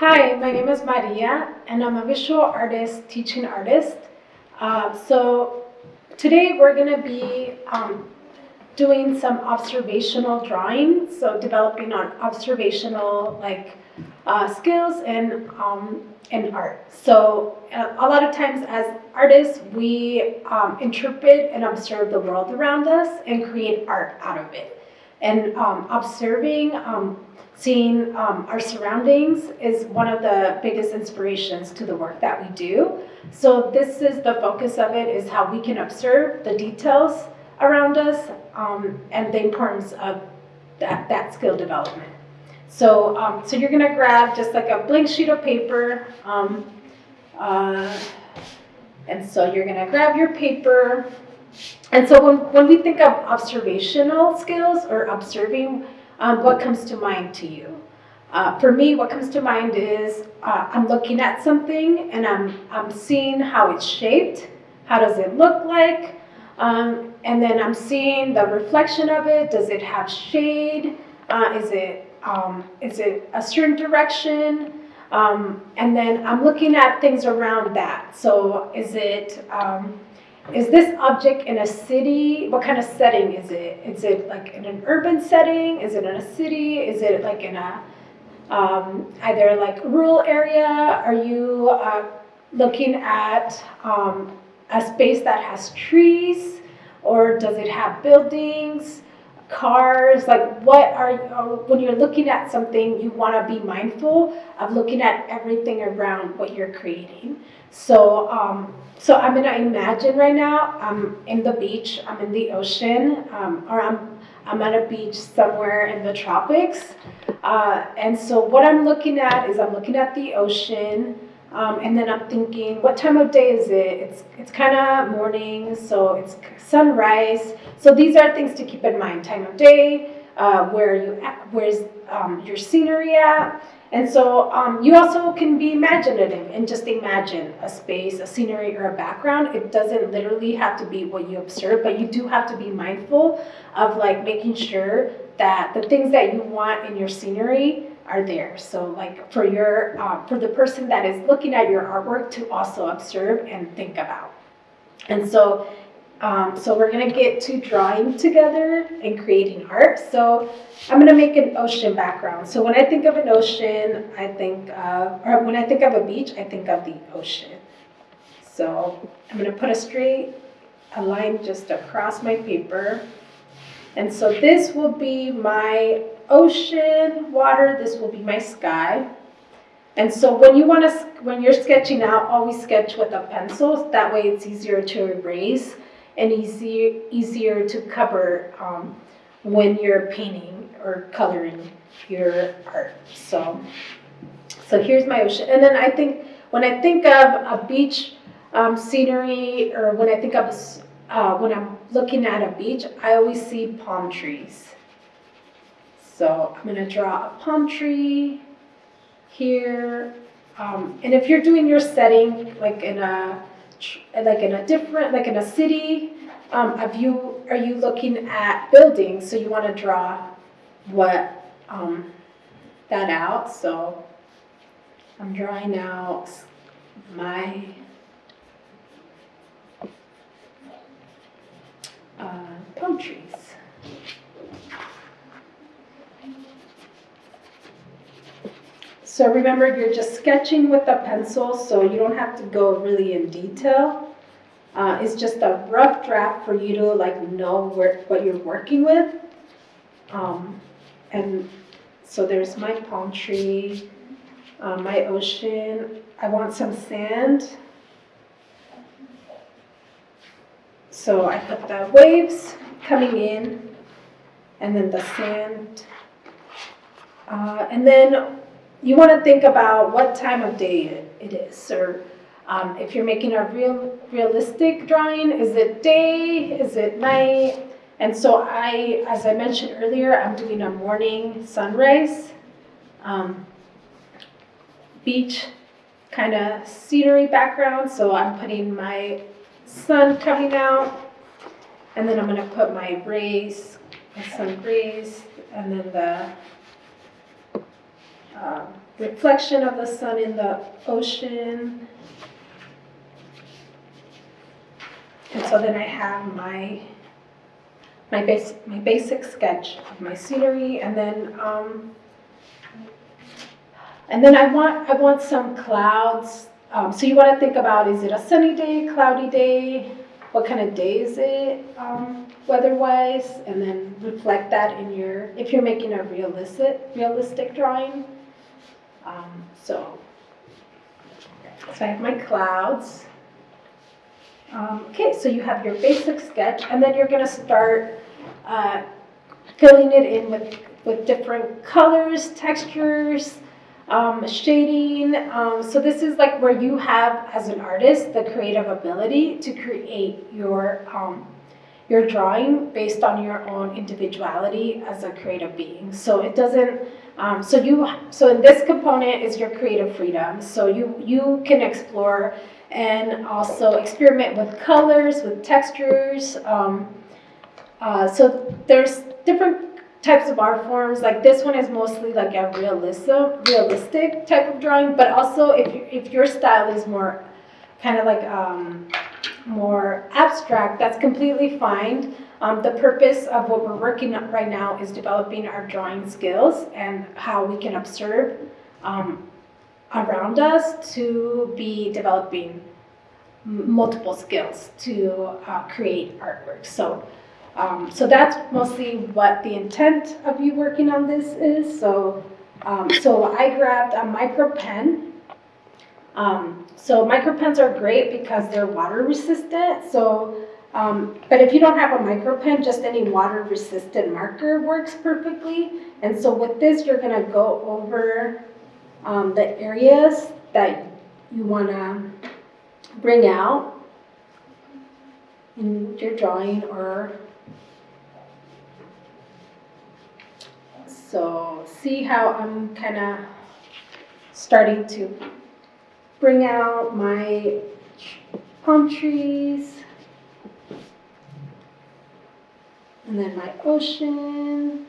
Hi, my name is Maria, and I'm a visual artist, teaching artist. Uh, so today we're going to be um, doing some observational drawing, so developing on observational like uh, skills and um, and art. So uh, a lot of times as artists, we um, interpret and observe the world around us and create art out of it. And um, observing, um, seeing um, our surroundings is one of the biggest inspirations to the work that we do. So this is the focus of it is how we can observe the details around us um, and the importance of that, that skill development. So, um, so you're gonna grab just like a blank sheet of paper, um, uh, and so you're gonna grab your paper. And so when, when we think of observational skills or observing, um, what comes to mind to you? Uh, for me, what comes to mind is uh, I'm looking at something and I'm, I'm seeing how it's shaped. How does it look like? Um, and then I'm seeing the reflection of it. Does it have shade? Uh, is it um, is it a certain direction? Um, and then I'm looking at things around that. So is it, um, is this object in a city? What kind of setting is it? Is it like in an urban setting? Is it in a city? Is it like in a, um, either like rural area? Are you uh, looking at um, a space that has trees? Or does it have buildings? Cars like what are you when you're looking at something you want to be mindful of looking at everything around what you're creating. So um, so i'm to imagine right now i'm in the beach i'm in the ocean um, or i'm i'm at a beach somewhere in the tropics. Uh, and so what i'm looking at is i'm looking at the ocean um, and then I'm thinking, what time of day is it? It's, it's kind of morning, so it's sunrise. So these are things to keep in mind. Time of day, uh, where you where's um, your scenery at. And so um, you also can be imaginative and just imagine a space, a scenery, or a background. It doesn't literally have to be what you observe, but you do have to be mindful of like making sure that the things that you want in your scenery are there. So like for your, uh, for the person that is looking at your artwork to also observe and think about. And so, um, so we're gonna get to drawing together and creating art. So I'm gonna make an ocean background. So when I think of an ocean, I think, of, or when I think of a beach, I think of the ocean. So I'm gonna put a straight, a line just across my paper. And so this will be my ocean, water, this will be my sky. And so when you want to, when you're sketching out, always sketch with a pencil. That way it's easier to erase and easier, easier to cover um, when you're painting or coloring your art. So, so here's my ocean. And then I think, when I think of a beach um, scenery or when I think of, uh, when I'm looking at a beach, I always see palm trees. So I'm to draw a palm tree here. Um, and if you're doing your setting like in a like in a different like in a city, um, have you are you looking at buildings? So you want to draw what um, that out. So I'm drawing out my uh, palm trees. So remember, you're just sketching with a pencil, so you don't have to go really in detail. Uh, it's just a rough draft for you to like know where, what you're working with. Um, and so there's my palm tree, uh, my ocean. I want some sand. So I put the waves coming in and then the sand. Uh, and then you want to think about what time of day it is, or um, if you're making a real realistic drawing, is it day, is it night? And so I, as I mentioned earlier, I'm doing a morning sunrise, um, beach kind of scenery background. So I'm putting my sun coming out, and then I'm going to put my rays, my sun rays, and then the um, reflection of the sun in the ocean. And so then I have my my base my basic sketch of my scenery and then um, and then I want I want some clouds. Um, so you want to think about is it a sunny day, cloudy day? What kind of day is it um, weather-wise? And then reflect that in your if you're making a realistic realistic drawing. Um, so so I have my clouds. Um, okay, so you have your basic sketch, and then you're going to start uh, filling it in with, with different colors, textures, um, shading. Um, so this is like where you have, as an artist, the creative ability to create your um, your drawing based on your own individuality as a creative being. So it doesn't. Um, so you. So in this component is your creative freedom. So you you can explore and also experiment with colors, with textures. Um, uh, so there's different types of art forms. Like this one is mostly like a realism, realistic type of drawing, but also if, if your style is more kind of like um, more abstract, that's completely fine. Um, the purpose of what we're working on right now is developing our drawing skills and how we can observe um, around us to be developing multiple skills to uh, create artwork. So, um, so that's mostly what the intent of you working on this is. So, um, so I grabbed a micro pen. Um, so micro pens are great because they're water resistant. So, um, but if you don't have a micro pen, just any water resistant marker works perfectly. And so with this, you're gonna go over um, the areas that you want to bring out in your drawing or so see how I'm kind of starting to bring out my palm trees and then my ocean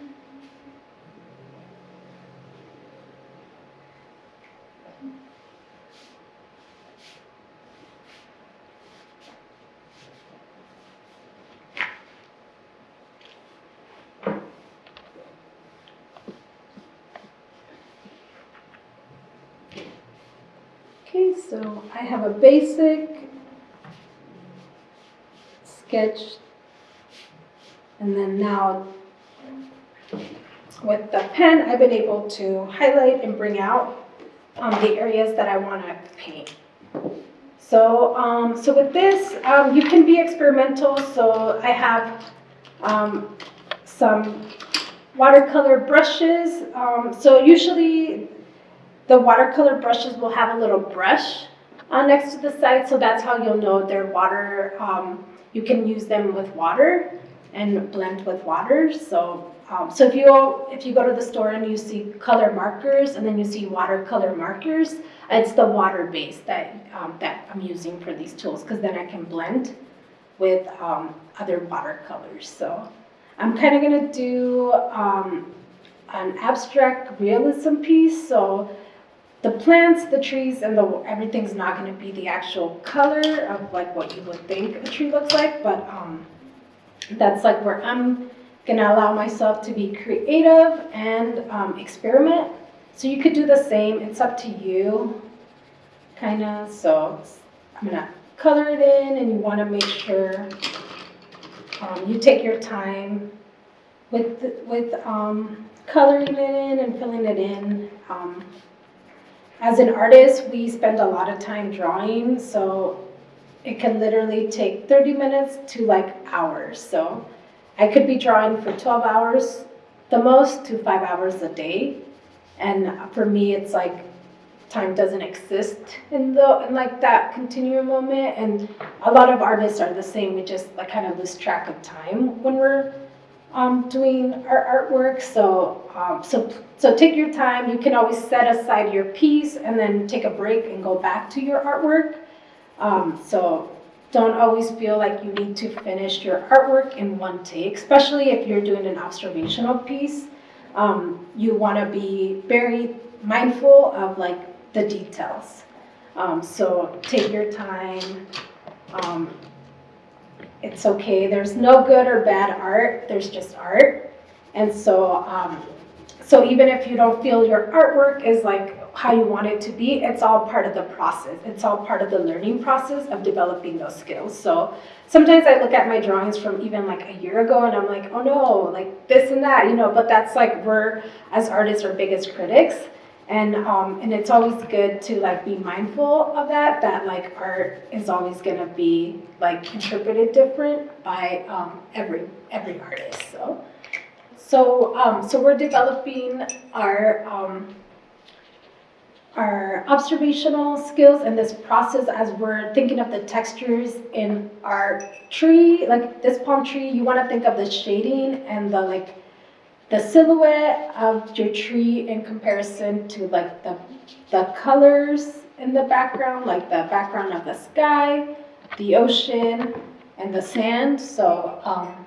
Okay, so I have a basic sketch. And then now with the pen, I've been able to highlight and bring out um, the areas that I want to paint. So, um, so with this, um, you can be experimental. So I have um, some watercolor brushes. Um, so usually the watercolor brushes will have a little brush uh, next to the side, so that's how you'll know they're water. Um, you can use them with water and blend with water. So, um, so if you if you go to the store and you see color markers and then you see watercolor markers, it's the water base that um, that I'm using for these tools because then I can blend with um, other watercolors. So, I'm kind of gonna do um, an abstract realism piece. So the plants, the trees, and the everything's not going to be the actual color of like what you would think a tree looks like, but um, that's like where I'm going to allow myself to be creative and um, experiment. So you could do the same. It's up to you, kind of. So I'm going to color it in, and you want to make sure um, you take your time with with um, coloring it in and filling it in. As an artist, we spend a lot of time drawing, so it can literally take 30 minutes to like hours. So I could be drawing for 12 hours, the most, to five hours a day. And for me, it's like time doesn't exist in the in like that continuum moment. And a lot of artists are the same. We just like kind of lose track of time when we're um, doing our artwork. So, um, so, so take your time. You can always set aside your piece and then take a break and go back to your artwork. Um, so don't always feel like you need to finish your artwork in one take, especially if you're doing an observational piece. Um, you want to be very mindful of like the details. Um, so take your time. It's okay. There's no good or bad art. There's just art. And so, um, so even if you don't feel your artwork is like how you want it to be, it's all part of the process. It's all part of the learning process of developing those skills. So sometimes I look at my drawings from even like a year ago and I'm like, oh no, like this and that, you know, but that's like we're as artists our biggest critics. And um, and it's always good to like be mindful of that, that like art is always gonna be like interpreted different by um, every every artist. So so um, so we're developing our um, our observational skills and this process as we're thinking of the textures in our tree, like this palm tree, you want to think of the shading and the like the silhouette of your tree in comparison to like the the colors in the background, like the background of the sky, the ocean, and the sand. So um,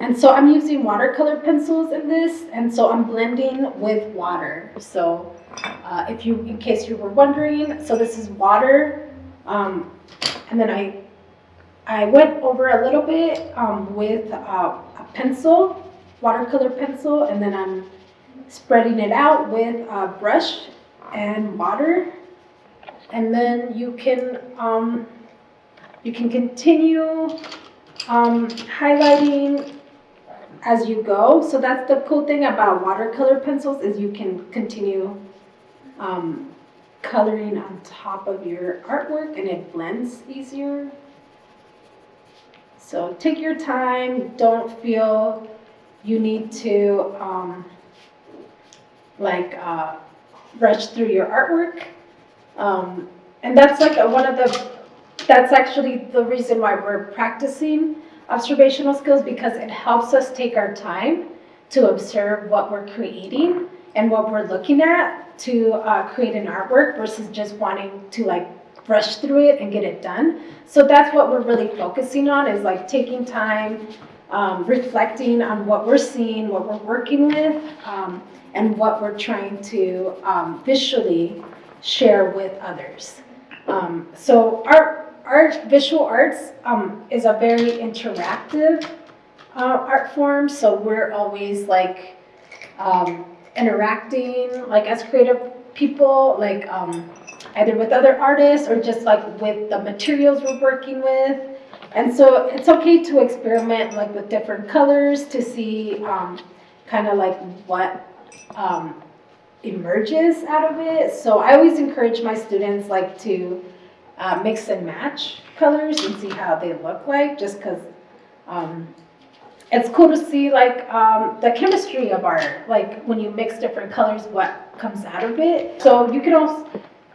and so I'm using watercolor pencils in this, and so I'm blending with water. So uh, if you, in case you were wondering, so this is water, um, and then I, I went over a little bit um, with uh, pencil, watercolor pencil, and then I'm spreading it out with a brush and water, and then you can um, you can continue um, highlighting as you go. So that's the cool thing about watercolor pencils is you can continue um, coloring on top of your artwork and it blends easier. So take your time. Don't feel you need to um, like uh, rush through your artwork. Um, and that's like a, one of the, that's actually the reason why we're practicing observational skills because it helps us take our time to observe what we're creating and what we're looking at to uh, create an artwork versus just wanting to like rush through it and get it done. So that's what we're really focusing on is like taking time, um, reflecting on what we're seeing, what we're working with, um, and what we're trying to um, visually share with others. Um, so our art, visual arts um, is a very interactive uh, art form. So we're always like um, interacting, like as creative people, like either with other artists or just like with the materials we're working with. And so it's okay to experiment like with different colors to see um, kind of like what um, emerges out of it. So I always encourage my students like to uh, mix and match colors and see how they look like, just because um, it's cool to see like um, the chemistry of art, like when you mix different colors, what comes out of it. So you can also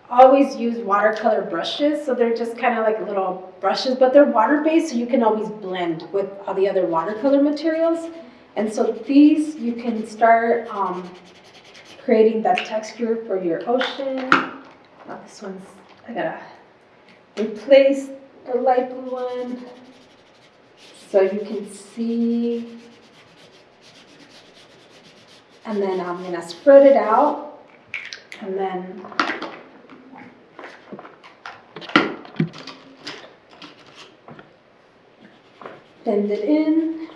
always use watercolor brushes. So they're just kind of like little brushes, but they're water-based, so you can always blend with all the other watercolor materials. And so these, you can start um, creating that texture for your ocean. Oh, this one's, I gotta replace the light blue one so you can see. And then I'm to spread it out and then blend it in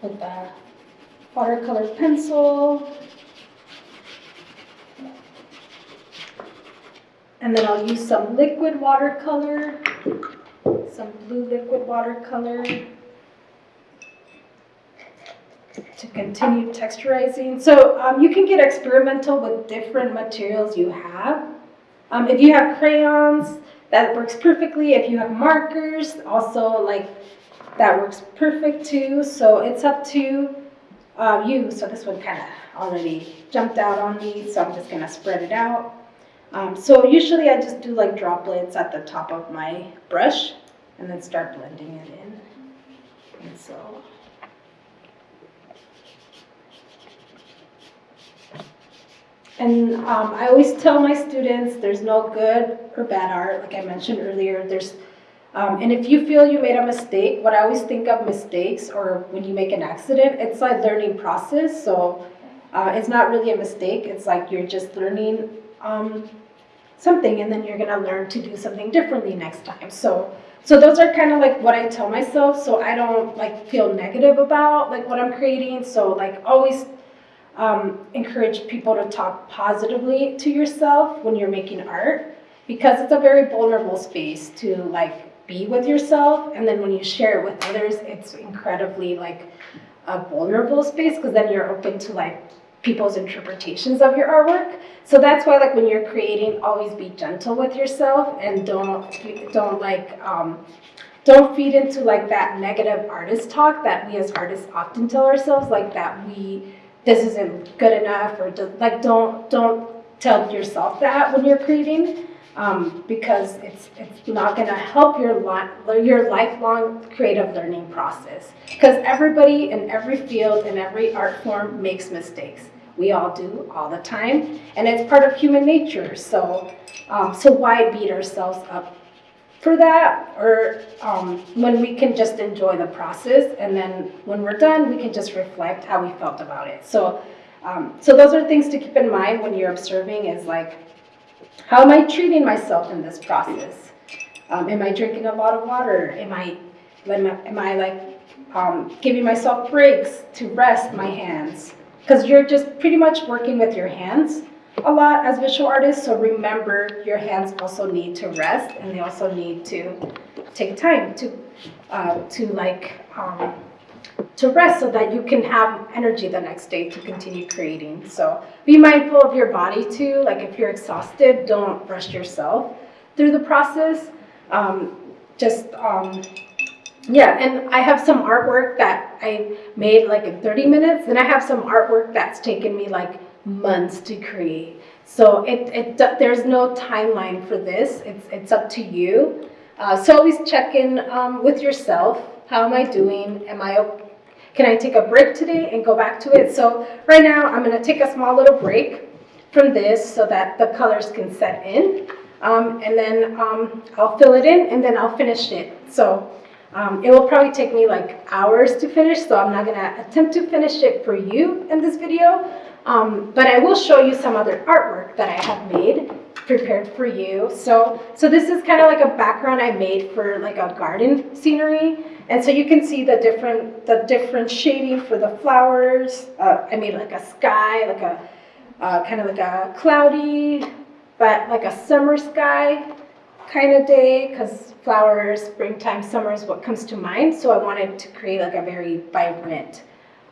with the watercolor pencil. And then I'll use some liquid watercolor, some blue liquid watercolor to continue texturizing. So um, you can get experimental with different materials you have. Um, if you have crayons, that works perfectly. If you have markers, also like that works perfect too. So it's up to uh, you. So this one kind of already jumped out on me, so I'm just gonna spread it out. Um, so usually I just do like droplets at the top of my brush and then start blending it in. And so. And um, I always tell my students there's no good or bad art, like I mentioned earlier. There's, um, and if you feel you made a mistake, what I always think of mistakes or when you make an accident, it's like learning process. So Uh, it's not really a mistake. It's like you're just learning um, something, and then you're gonna learn to do something differently next time. So, so those are kind of like what I tell myself, so I don't like feel negative about like what I'm creating. So like always um, encourage people to talk positively to yourself when you're making art because it's a very vulnerable space to like be with yourself and then when you share it with others it's incredibly like a vulnerable space because then you're open to like people's interpretations of your artwork. So that's why like when you're creating always be gentle with yourself and don't don't like um, don't feed into like that negative artist talk that we as artists often tell ourselves like that we this isn't good enough or like don't don't tell yourself that when you're creating um, because it's it's not going to help your li- your lifelong creative learning process. Because everybody in every field and every art form makes mistakes. We all do all the time and it's part of human nature. So um, so why beat ourselves up for that? Or um, when we can just enjoy the process and then when we're done we can just reflect how we felt about it. So um, so those are things to keep in mind when you're observing is like how am I treating myself in this process? Um, am I drinking a lot of water? Am I, am I, am I like um, giving myself breaks to rest my hands? Because you're just pretty much working with your hands a lot as visual artists. So remember, your hands also need to rest, and they also need to take time to uh, to like um, to rest so that you can have energy the next day to continue creating. So be mindful of your body too. Like if you're exhausted, don't rush yourself through the process. Um, just, um, yeah, and I have some artwork that I made like in 30 minutes, and I have some artwork that's taken me like months to create. So it, it there's no timeline for this. It's, it's up to you. Uh, so always check in um, with yourself. How am I doing? Am I can I take a break today and go back to it? So right now I'm gonna take a small little break from this so that the colors can set in. Um, and then um, I'll fill it in and then I'll finish it. So um, it will probably take me like hours to finish, so I'm not gonna attempt to finish it for you in this video. Um, but I will show you some other artwork that I have made prepared for you. So, so this is kind of like a background I made for like a garden scenery. And so you can see the different, the different shading for the flowers. Uh, I made like a sky, like a uh, kind of like a cloudy, but like a summer sky kind of day because flowers, springtime, summer is what comes to mind. So I wanted to create like a very vibrant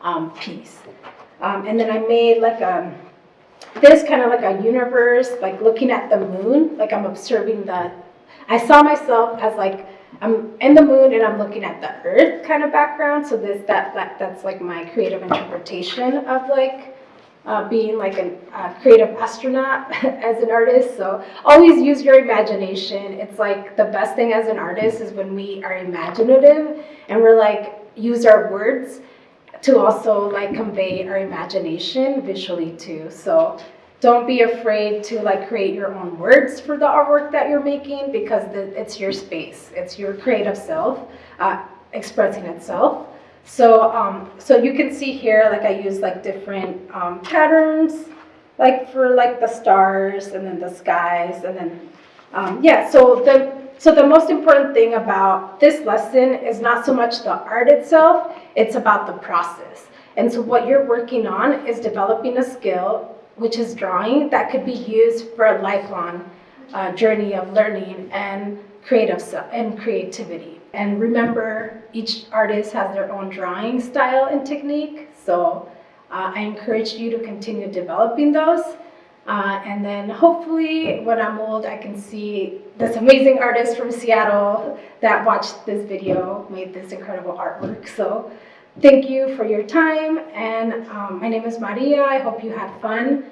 um, piece. Um, and then I made like a, this kind of like a universe, like looking at the moon, like I'm observing the, I saw myself as like, I'm in the moon and I'm looking at the earth kind of background. So this, that, that that's like my creative interpretation of like uh, being like a uh, creative astronaut as an artist. So always use your imagination. It's like the best thing as an artist is when we are imaginative and we're like, use our words to also like convey our imagination visually too. So don't be afraid to like create your own words for the artwork that you're making because the, it's your space. It's your creative self uh, expressing itself. So, um, so you can see here, like I use like different um, patterns, like for like the stars and then the skies and then, um, yeah, so the, so the most important thing about this lesson is not so much the art itself, it's about the process. And so what you're working on is developing a skill, which is drawing, that could be used for a lifelong uh, journey of learning and creative and creativity. And remember, each artist has their own drawing style and technique. So uh, I encourage you to continue developing those. Uh, and then hopefully when I'm old, I can see this amazing artist from Seattle that watched this video, made this incredible artwork. So thank you for your time. And um, my name is Maria. I hope you had fun.